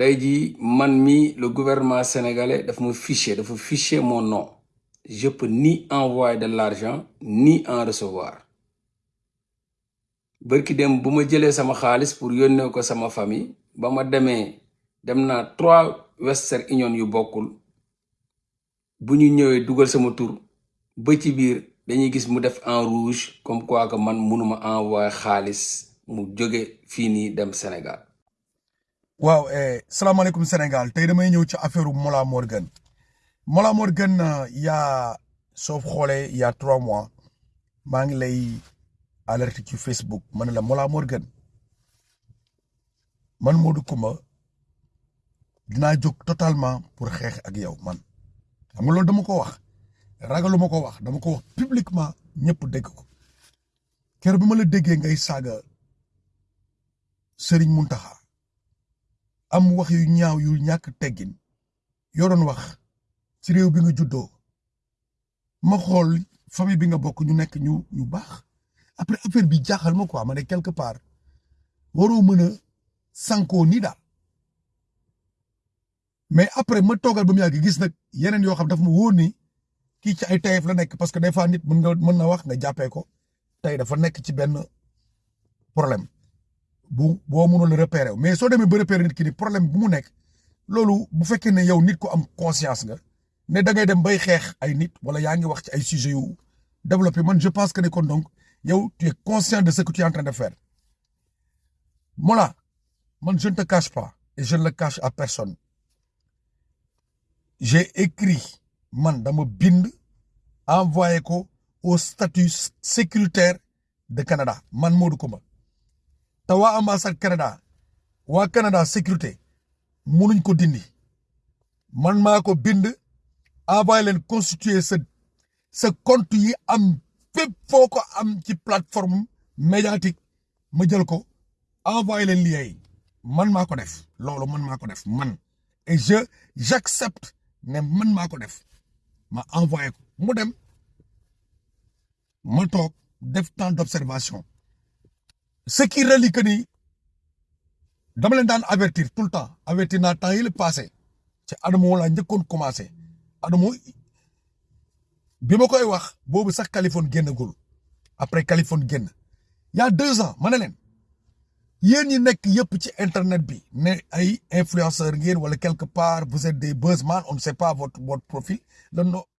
tey jii man mi le gouvernement sénégalais daf ma fiché dafa fiché mon nom. Je peux ni envoyer de l'argent ni en recevoir. Bërki dem bu ma sama xaalis pour yónnee ko sama famille ba ma demee dem trois Western Union yu bokkul. Bu ñu ñëwee dugal sama tur ba ci biir dañuy gis mu def en rouge comme quoi que man mënuma envoyer xaalis mu jóge fii nii dem Sénégal waaw eh, salaamaaleykum Sénégal. Tey damay ñëw ci affaire Mollah Morgun. Mollah Morgun euh, yaa soo xoolee il y a trois mois maa ngi lay alerte ci Facebook. Ma ne la Mollah Morgun man Modou Coumba dinaa jóg totalement pour xeex ak yow man. Xam nga loolu dama ko wax. Ragalu ma ko wax. Dama ko wax publiquement ñëpp dégg ko. Keroog bi la déggee ngay saaga Serigne am wax yu ñaaw yu ñàkk teggin. Yoo doon wax ci réew bi nga juddoo. Ma xool famille bi nga bokk ñu nekk ñu ñu baax. Après affaire bi jaaxal ma quoi ma ne quelque part waroo mën a sankoo nii daal. Mais après ma toogal ba mu gis nag yeneen xam dafa ma wóor ni kii ci ay tayef la nekk parce que des fois nit mën nga mën na wax nga jàppee ko. Tey dafa nekk ci benn problème bu boo mënul repérer mais soo demee ba repérer nit ki ni problème bu mu nekk loolu bu fekkee ne yow nit ko am conscience nga ne da ngay dem bay xeex ay nit wala yaa ngi wax ci ay sujets yu développé man je pense que ne kon donc yow tu es conscient de ce que tu es en train de faire. Mollah man je ne te cache pas et je ne le cache à personne. J'ai écrit man dama bind envoyé ko au statut sécuritaire de Canada man Modou Coumba ambassade Canada Canada sécurité munuñ ko dindi. Man bind constituer sa sa compte yi plateforme médiatique ma jël ko envoyé leen lien yi. Man man et je j'accepte ne man maa def. Ma envoyé ko. Ma temps d'observation ce qui relie que ni dama leen daan avertir tout le temps. Avertir naa temps yi la passé. Ci Adamo laa njëkkoon commencé. Adamo bi ma koy wax boobu sax Californie génnagul. Après Californie génn. Y a deux ans ma ne leen yéen ñi nekk yëpp ci internet bi ne ay influenceurs ngeen wala quelque part vous êtes des buzzman on ne sait pas votre votre profil.